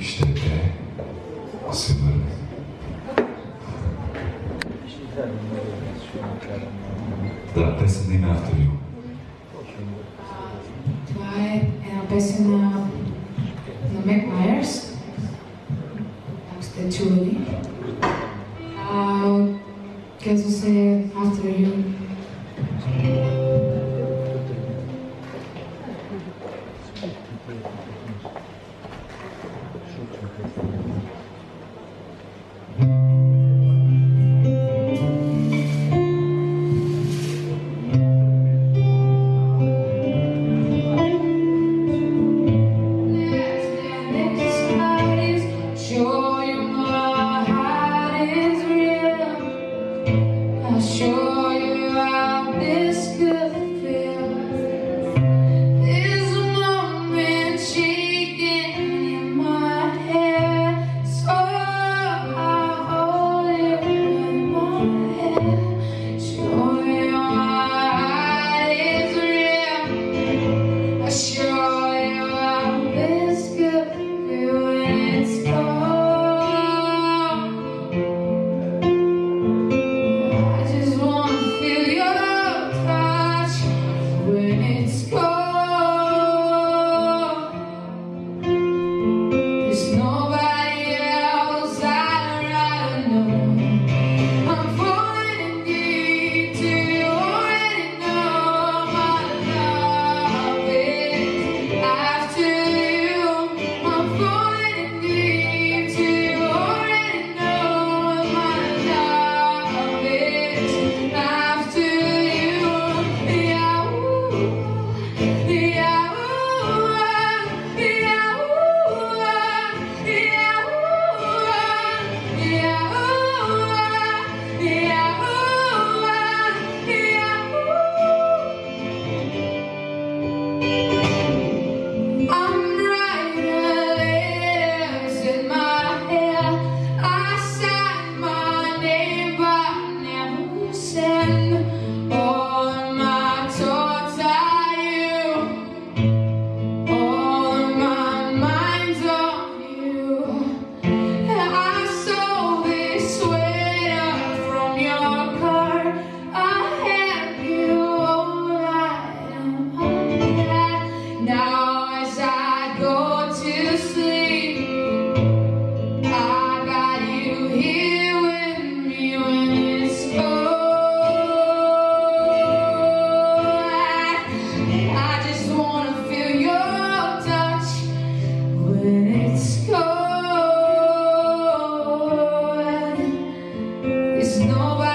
Isten'e sığınırım. La testa in alto io. Vai, è una persona non Mac Myers, Giulie. Uh, quer dizer, after you. não